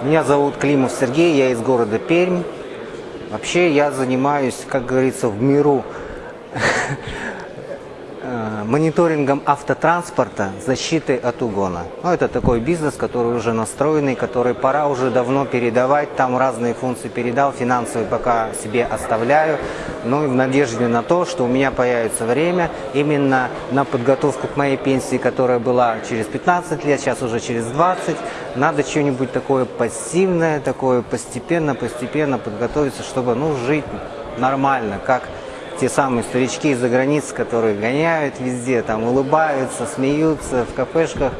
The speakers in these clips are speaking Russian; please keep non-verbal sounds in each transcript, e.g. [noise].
Меня зовут Климов Сергей, я из города Пермь. Вообще я занимаюсь, как говорится, в миру [laughs] мониторингом автотранспорта, защитой от угона. Ну, это такой бизнес, который уже настроенный, который пора уже давно передавать. Там разные функции передал, финансовые пока себе оставляю. Ну и в надежде на то, что у меня появится время именно на подготовку к моей пенсии, которая была через 15 лет, сейчас уже через 20. Надо что-нибудь такое пассивное, такое постепенно-постепенно подготовиться, чтобы ну, жить нормально, как те самые старички из-за границы, которые гоняют везде, там улыбаются, смеются, в кафешках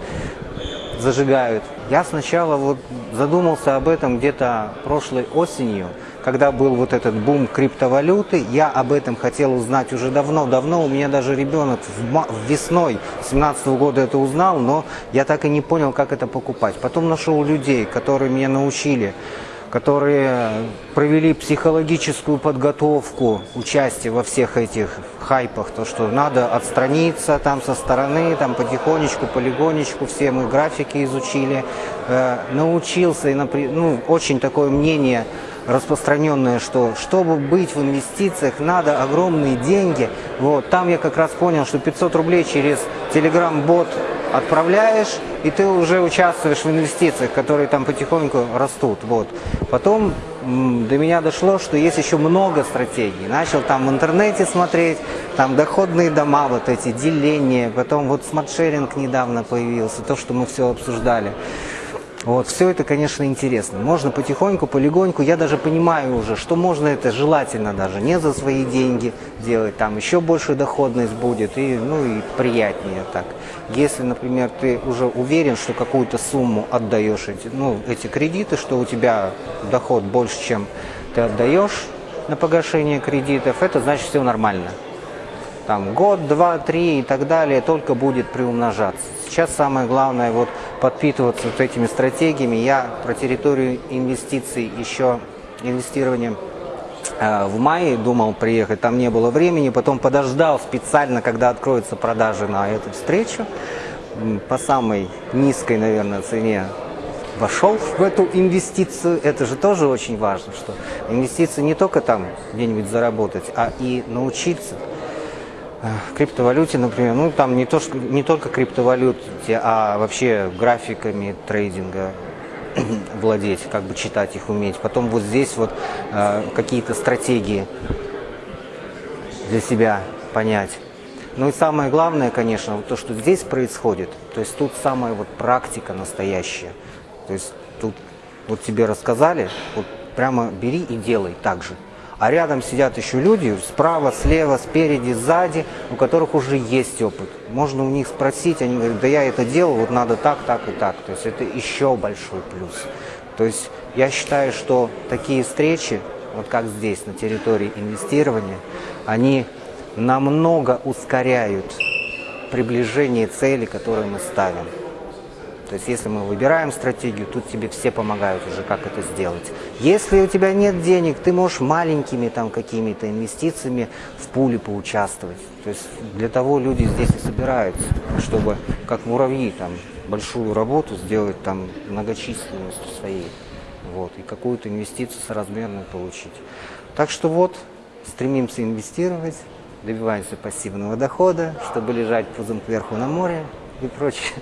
зажигают. Я сначала вот задумался об этом где-то прошлой осенью, когда был вот этот бум криптовалюты, я об этом хотел узнать уже давно-давно. У меня даже ребенок весной 17 -го года это узнал, но я так и не понял, как это покупать. Потом нашел людей, которые меня научили которые провели психологическую подготовку, участие во всех этих хайпах, то, что надо отстраниться там со стороны, там потихонечку, полигонечку, все мы графики изучили, э, научился, и, ну, очень такое мнение распространенное, что чтобы быть в инвестициях, надо огромные деньги. Вот, там я как раз понял, что 500 рублей через Telegram-бот отправляешь, и ты уже участвуешь в инвестициях, которые там потихоньку растут. Вот. Потом до меня дошло, что есть еще много стратегий. Начал там в интернете смотреть, там доходные дома, вот эти деления, потом вот smart sharing недавно появился, то, что мы все обсуждали. Вот, все это, конечно, интересно. Можно потихоньку, полегоньку. Я даже понимаю уже, что можно это желательно даже не за свои деньги делать. Там еще больше доходность будет и, ну, и приятнее так. Если, например, ты уже уверен, что какую-то сумму отдаешь эти, ну, эти кредиты, что у тебя доход больше, чем ты отдаешь на погашение кредитов, это значит все нормально там год, два, три и так далее, только будет приумножаться. Сейчас самое главное вот подпитываться вот этими стратегиями. Я про территорию инвестиций еще инвестированием э, в мае думал приехать, там не было времени, потом подождал специально, когда откроются продажи на эту встречу, по самой низкой, наверное, цене вошел в эту инвестицию. Это же тоже очень важно, что инвестиции не только там где-нибудь заработать, а и научиться криптовалюте, например, ну там не, то, не только криптовалюте, а вообще графиками трейдинга [clears throat] владеть, как бы читать их уметь. Потом вот здесь вот э, какие-то стратегии для себя понять. Ну и самое главное, конечно, вот то, что здесь происходит, то есть тут самая вот практика настоящая. То есть тут вот тебе рассказали, вот прямо бери и делай так же а рядом сидят еще люди, справа, слева, спереди, сзади, у которых уже есть опыт. Можно у них спросить, они говорят, да я это делал, вот надо так, так и так. То есть это еще большой плюс. То есть я считаю, что такие встречи, вот как здесь, на территории инвестирования, они намного ускоряют приближение цели, которую мы ставим. То есть если мы выбираем стратегию, тут тебе все помогают уже, как это сделать. Если у тебя нет денег, ты можешь маленькими там какими-то инвестициями в пуле поучаствовать. То есть для того люди здесь и собираются, чтобы как муравьи там большую работу сделать там многочисленностью своей. Вот, и какую-то инвестицию соразмерную получить. Так что вот, стремимся инвестировать, добиваемся пассивного дохода, чтобы лежать пузом кверху на море и прочее.